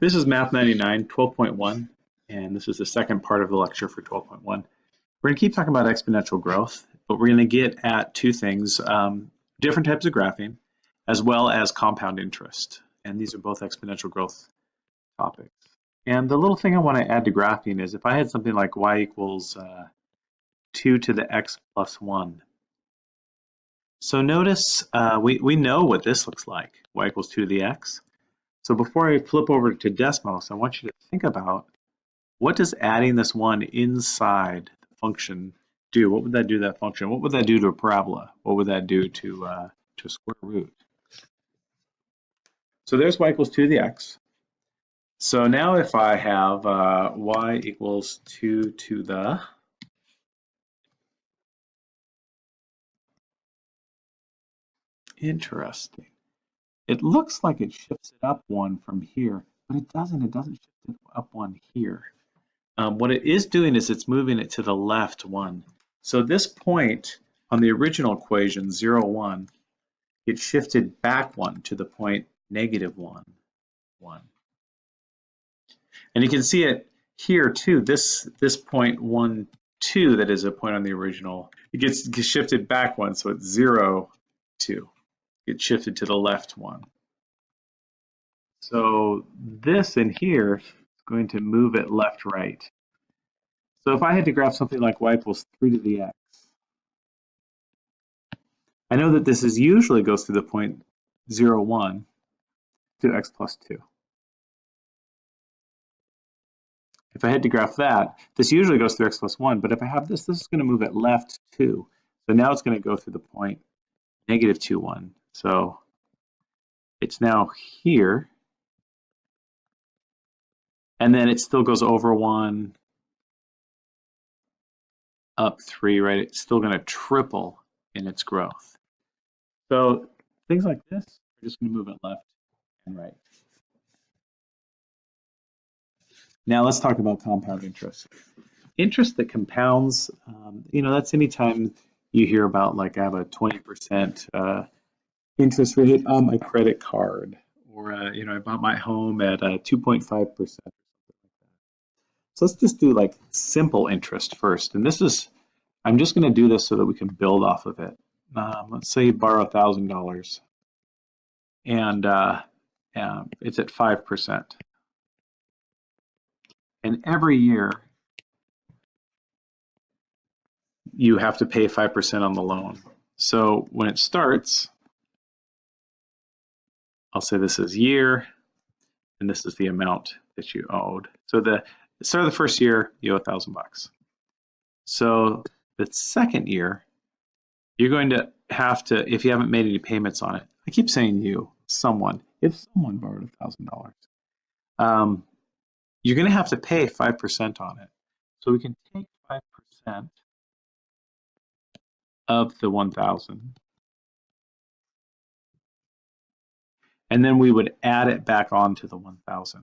This is Math 99, 12.1, and this is the second part of the lecture for 12.1. We're going to keep talking about exponential growth, but we're going to get at two things, um, different types of graphing, as well as compound interest. And these are both exponential growth topics. And the little thing I want to add to graphing is if I had something like y equals uh, 2 to the x plus 1. So notice uh, we, we know what this looks like, y equals 2 to the x. So before I flip over to Desmos, I want you to think about what does adding this one inside the function do? What would that do to that function? What would that do to a parabola? What would that do to, uh, to a square root? So there's y equals 2 to the x. So now if I have uh, y equals 2 to the Interesting. It looks like it shifts it up one from here, but it doesn't. It doesn't shift it up one here. Um, what it is doing is it's moving it to the left one. So this point on the original equation, 0, 1, it shifted back one to the point negative 1, 1. And you can see it here too, this, this point 1, 2 that is a point on the original, it gets, shifted back one, so it's 0, 2. It shifted to the left one. So this in here is going to move it left, right. So if I had to graph something like y equals 3 to the x, I know that this is usually goes through the point 0, 1 to x plus 2. If I had to graph that, this usually goes through x plus 1, but if I have this, this is going to move it left 2. So now it's going to go through the point negative 2, 1. So it's now here. And then it still goes over 1, up 3, right? It's still going to triple in its growth. So things like this, we're just going to move it left and right. Now let's talk about compound interest. Interest that compounds, um, you know, that's anytime you hear about like I have a 20% uh, interest rate on my credit card, or uh, you know, I bought my home at 2.5%. percent So let's just do like simple interest first. And this is, I'm just going to do this so that we can build off of it. Um, let's say you borrow $1,000 and uh, uh, it's at 5%. And every year you have to pay 5% on the loan. So when it starts, I'll say this is year, and this is the amount that you owed. So the start of the first year, you owe a thousand bucks. So the second year, you're going to have to, if you haven't made any payments on it, I keep saying you, someone, if someone borrowed a thousand dollars, um, you're going to have to pay 5% on it. So we can take 5% of the 1,000 and then we would add it back on to the 1000.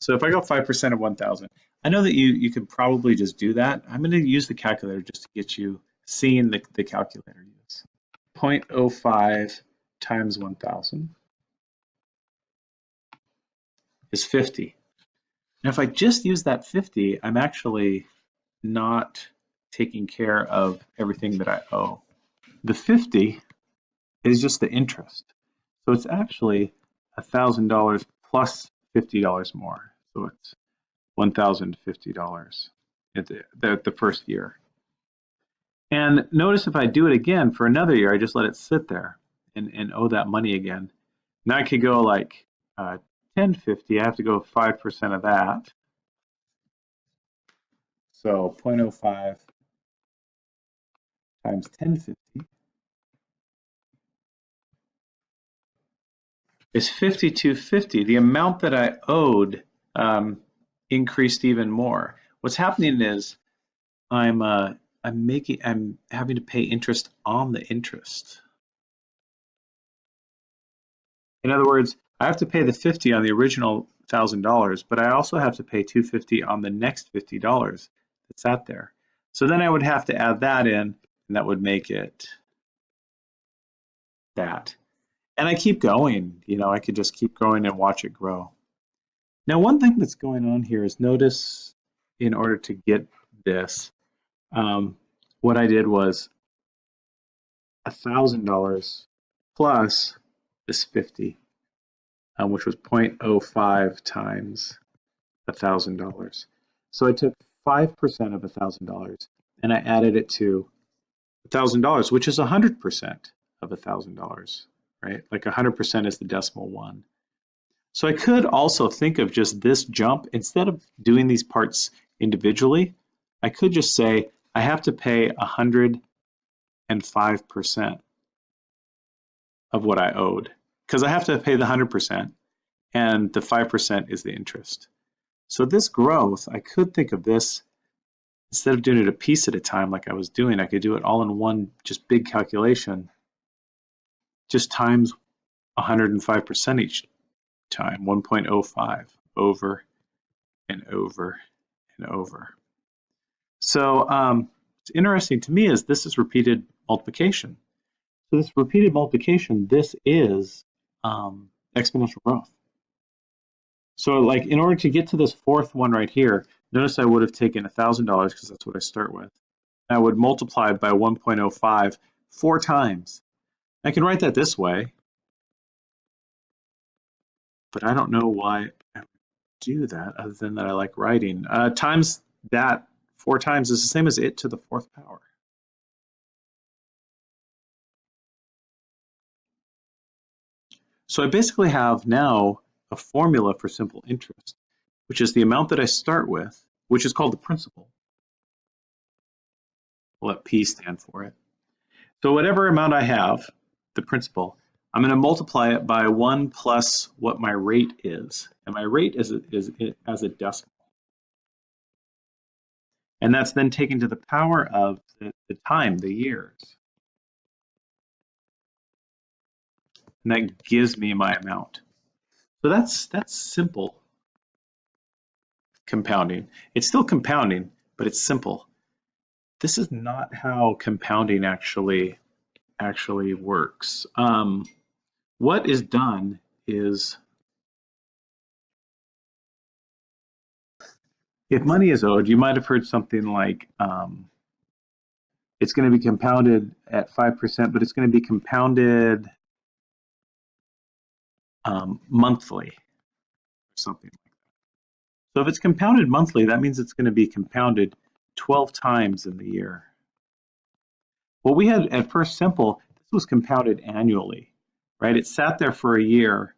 So if I go 5% of 1000, I know that you, you could probably just do that. I'm going to use the calculator just to get you seeing the, the calculator use. 0.05 times 1000 is 50. And if I just use that 50, I'm actually not taking care of everything that I owe. The 50 is just the interest. So it's actually $1,000 plus $50 more. So it's $1,050 at the, the, the first year. And notice if I do it again for another year, I just let it sit there and, and owe that money again. Now I could go like uh, 1050, I have to go 5% of that. So 0.05 times 1050 is 5250. The amount that I owed um, increased even more. What's happening is I'm uh, I'm making I'm having to pay interest on the interest. In other words, I have to pay the 50 on the original thousand dollars, but I also have to pay 250 on the next fifty dollars that's out there. So then I would have to add that in, and that would make it that and I keep going. You know, I could just keep going and watch it grow. Now, one thing that's going on here is notice in order to get this, um, what I did was $1,000 plus this 50, um, which was 0.05 times $1,000. So I took 5% of $1,000 and I added it to $1,000, which is 100% of $1,000, right? Like 100% is the decimal one. So I could also think of just this jump, instead of doing these parts individually, I could just say I have to pay 105% of what I owed because I have to pay the 100% and the 5% is the interest. So this growth, I could think of this instead of doing it a piece at a time like I was doing, I could do it all in one just big calculation, just times 105% each time, 1.05 over and over and over. So um, interesting to me is this is repeated multiplication. So this repeated multiplication, this is um, exponential growth. So like in order to get to this fourth one right here, notice I would have taken $1,000 because that's what I start with. I would multiply by 1.05 four times. I can write that this way, but I don't know why I do that other than that I like writing. Uh, times that four times is the same as it to the fourth power. So I basically have now a formula for simple interest, which is the amount that I start with, which is called the principal. We'll let P stand for it. So whatever amount I have, the principal, I'm going to multiply it by 1 plus what my rate is. And my rate is, is, is as a decimal. And that's then taken to the power of the, the time, the years. And that gives me my amount. So that's that's simple compounding. It's still compounding, but it's simple. This is not how compounding actually actually works. Um, what is done is if money is owed, you might have heard something like um, it's going to be compounded at 5%, but it's going to be compounded um, monthly or something like that. So if it's compounded monthly, that means it's going to be compounded 12 times in the year. Well, we had at First Simple, this was compounded annually, right? It sat there for a year,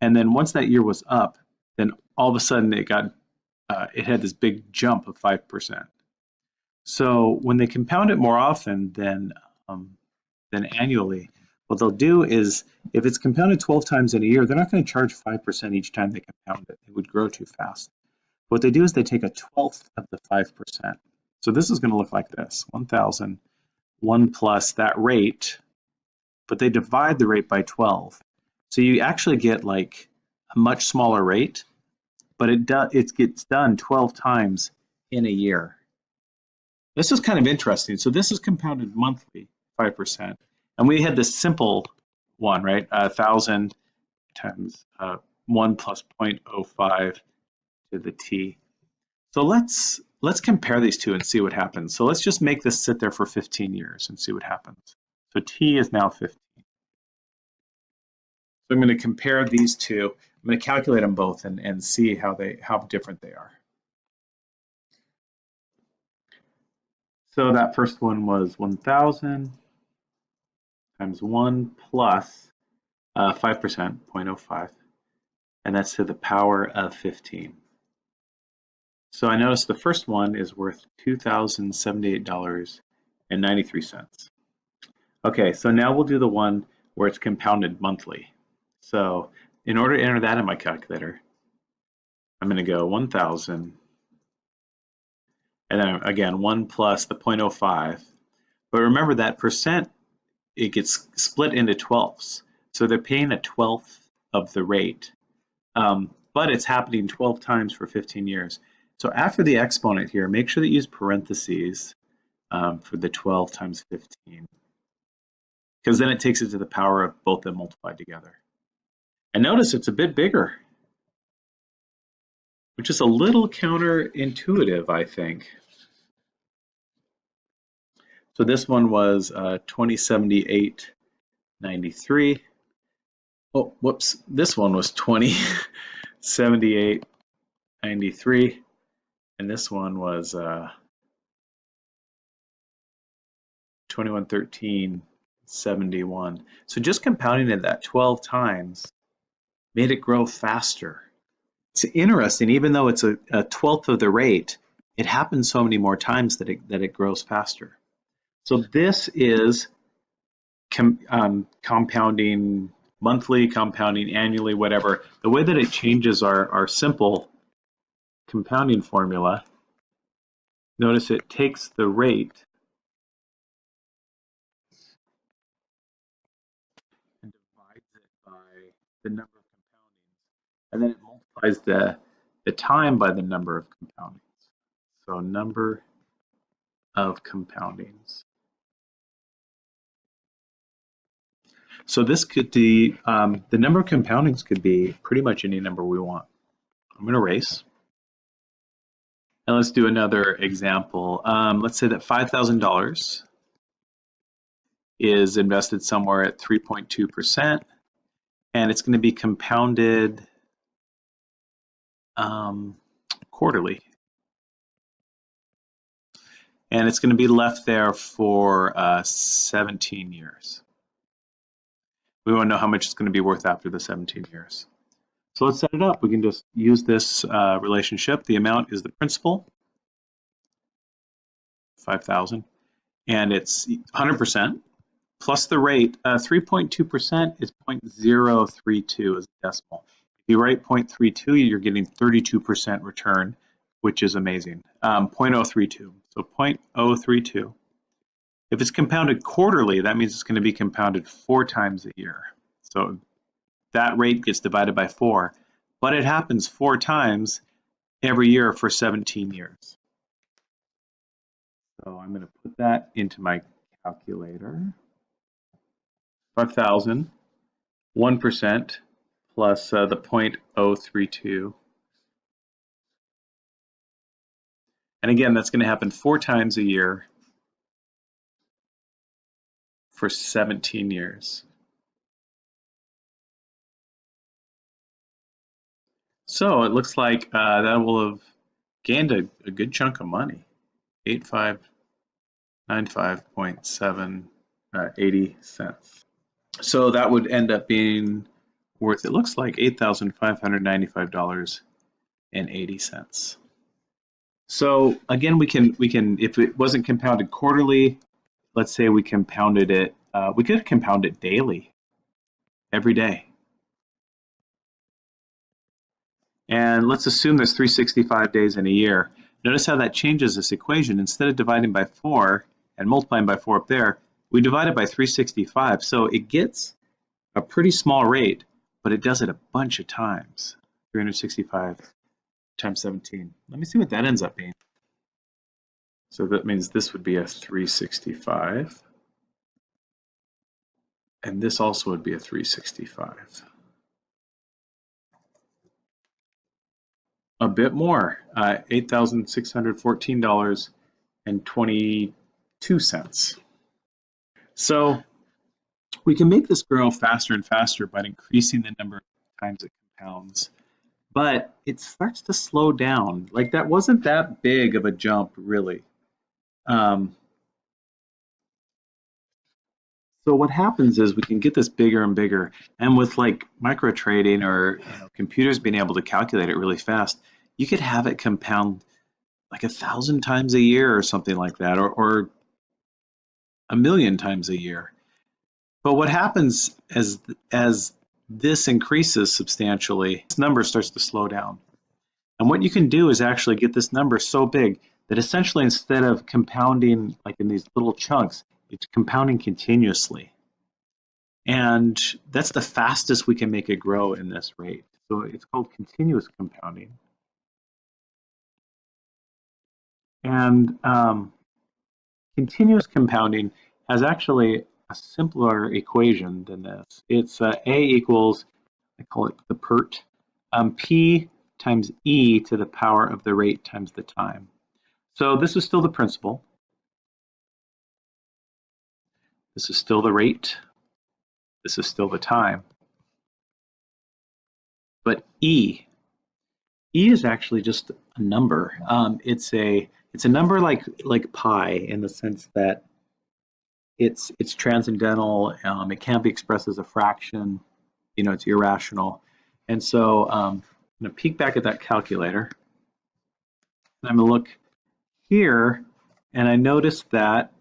and then once that year was up, then all of a sudden it got, uh, it had this big jump of 5%. So when they compound it more often than, um, than annually, what they'll do is, if it's compounded 12 times in a year, they're not going to charge 5% each time they compound it. It would grow too fast. What they do is they take a twelfth of the 5%. So this is going to look like this, 1,000, 1 plus that rate, but they divide the rate by 12. So you actually get like a much smaller rate, but it, do, it gets done 12 times in a year. This is kind of interesting. So this is compounded monthly, 5%. And we had this simple one, right? A thousand times uh, one plus 0.05 to the t. So let's let's compare these two and see what happens. So let's just make this sit there for 15 years and see what happens. So t is now 15. So I'm going to compare these two. I'm going to calculate them both and, and see how they how different they are. So that first one was 1,000 times 1 plus uh, 5%, 0.05, and that's to the power of 15. So I notice the first one is worth $2,078.93. Okay, so now we'll do the one where it's compounded monthly. So in order to enter that in my calculator, I'm going to go 1,000, and then again, 1 plus the 0.05. But remember that percent it gets split into twelfths. So they're paying a twelfth of the rate, um, but it's happening 12 times for 15 years. So after the exponent here, make sure that you use parentheses um, for the 12 times 15, because then it takes it to the power of both them multiplied together. And notice it's a bit bigger. which is a little counterintuitive, I think. So this one was uh, 2078.93. Oh, whoops, this one was 2078.93, and this one was uh, 2113.71. So just compounding it that 12 times made it grow faster. It's interesting, even though it's a, a twelfth of the rate, it happens so many more times that it, that it grows faster. So this is com, um, compounding monthly, compounding annually, whatever. The way that it changes our, our simple compounding formula, notice it takes the rate and divides it by the number of compoundings, and then it multiplies the, the time by the number of compoundings. So number of compoundings. So this could be, um, the number of compoundings could be pretty much any number we want. I'm going to erase. And let's do another example. Um, let's say that $5,000 is invested somewhere at 3.2%, and it's going to be compounded um, quarterly. And it's going to be left there for uh, 17 years. We want to know how much it's going to be worth after the 17 years. So let's set it up. We can just use this uh, relationship. The amount is the principal, 5,000, and it's 100% plus the rate. 3.2% uh, is 0.032 as a decimal. If you write 0.32, you're getting 32% return, which is amazing. Um, 0.032, so 0.032. If it's compounded quarterly, that means it's going to be compounded four times a year. So that rate gets divided by four, but it happens four times every year for 17 years. So I'm going to put that into my calculator. 5,000, 1%, plus uh, the 0.032. And again, that's going to happen four times a year for 17 years. So it looks like uh, that will have gained a, a good chunk of money, 8595.7 uh, 80 cents. So that would end up being worth, it looks like $8,595.80. So again, we can, we can, if it wasn't compounded quarterly, let's say we compounded it, uh, we could compound it daily, every day. And let's assume there's 365 days in a year. Notice how that changes this equation. Instead of dividing by 4 and multiplying by 4 up there, we divide it by 365. So it gets a pretty small rate, but it does it a bunch of times. 365 times 17. Let me see what that ends up being. So that means this would be a 365. And this also would be a 365. A bit more, uh, $8,614.22. So we can make this grow faster and faster by increasing the number of times it compounds, but it starts to slow down. Like that wasn't that big of a jump, really. Um, so what happens is we can get this bigger and bigger, and with like micro trading or you know, computers being able to calculate it really fast, you could have it compound like a thousand times a year or something like that, or, or a million times a year. But what happens as, as this increases substantially, this number starts to slow down. And what you can do is actually get this number so big that essentially instead of compounding like in these little chunks, it's compounding continuously. And that's the fastest we can make it grow in this rate. So it's called continuous compounding. And um, continuous compounding has actually a simpler equation than this. It's uh, A equals, I call it the PERT, um, P times e to the power of the rate times the time. So this is still the principal. This is still the rate. This is still the time. But e, e is actually just a number. Um, it's a it's a number like like pi in the sense that it's it's transcendental. Um, it can't be expressed as a fraction. You know, it's irrational. And so um, I'm going to peek back at that calculator. And I'm going to look here, and I notice that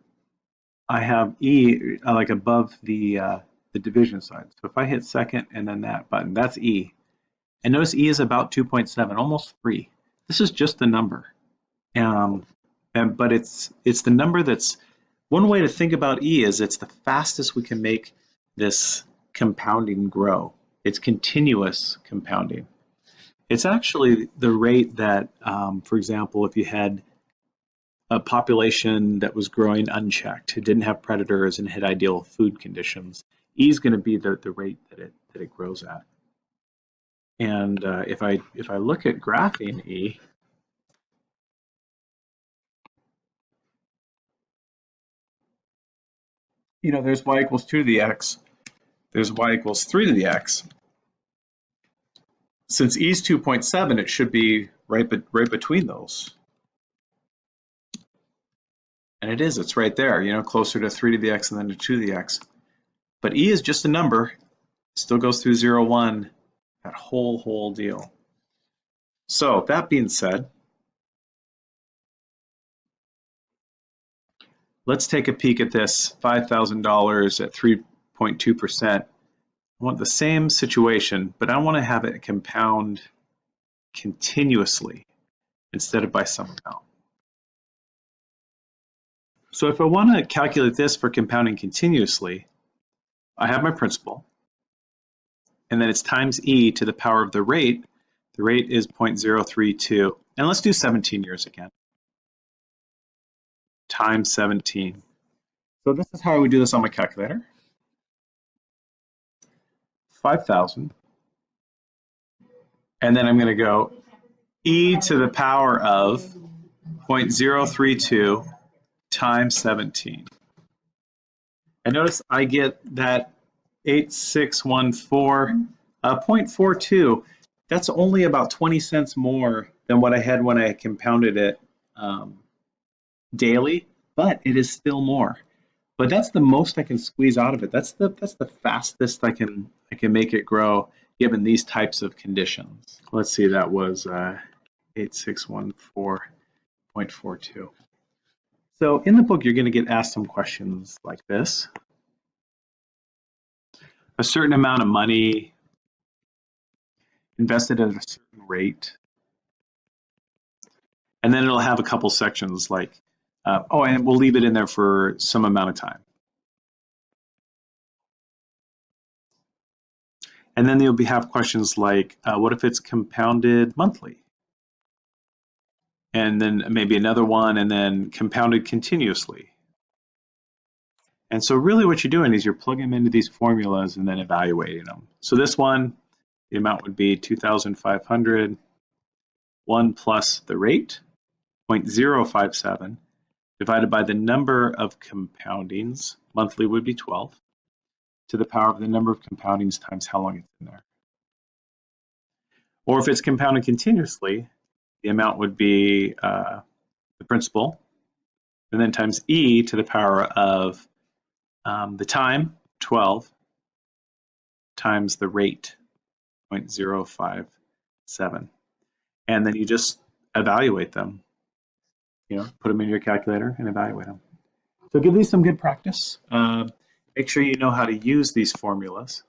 I have E uh, like above the uh, the division sign. So if I hit second and then that button, that's E. And notice E is about 2.7, almost 3. This is just the number. Um, and, but it's it's the number that's one way to think about E is it's the fastest we can make this compounding grow. It's continuous compounding. It's actually the rate that, um, for example, if you had a population that was growing unchecked, who didn't have predators and had ideal food conditions, E is going to be the, the rate that it that it grows at. And uh, if I if I look at graphing E, you know, there's y equals 2 to the x, there's y equals 3 to the x. Since e is 2.7, it should be right, be right between those. And it is, it's right there, you know, closer to 3 to the x and then to 2 to the x. But e is just a number, still goes through 0, 1, that whole, whole deal. So that being said, Let's take a peek at this $5,000 at 3.2%. I want the same situation, but I want to have it compound continuously instead of by some amount. So if I want to calculate this for compounding continuously, I have my principal, and then it's times e to the power of the rate. The rate is 0.032, and let's do 17 years again times 17. So this is how I would do this on my calculator. 5,000. And then I'm going to go e to the power of 0.032 times 17. And notice I get that 8614, uh, 0.42. That's only about 20 cents more than what I had when I compounded it um, daily, but it is still more. But that's the most I can squeeze out of it. That's the that's the fastest I can I can make it grow given these types of conditions. Let's see, that was uh, 8614.42. So in the book, you're going to get asked some questions like this. A certain amount of money invested at a certain rate. And then it'll have a couple sections like uh, oh, and we'll leave it in there for some amount of time. And then you'll be, have questions like, uh, what if it's compounded monthly? And then maybe another one, and then compounded continuously. And so really what you're doing is you're plugging them into these formulas and then evaluating them. So this one, the amount would be 2,500, 1 plus the rate, 0.057, divided by the number of compoundings, monthly would be 12, to the power of the number of compoundings times how long it's in there. Or if it's compounded continuously, the amount would be uh, the principal, and then times e to the power of um, the time, 12, times the rate, 0.057. And then you just evaluate them you know, put them in your calculator and evaluate them. So give these some good practice. Uh, make sure you know how to use these formulas.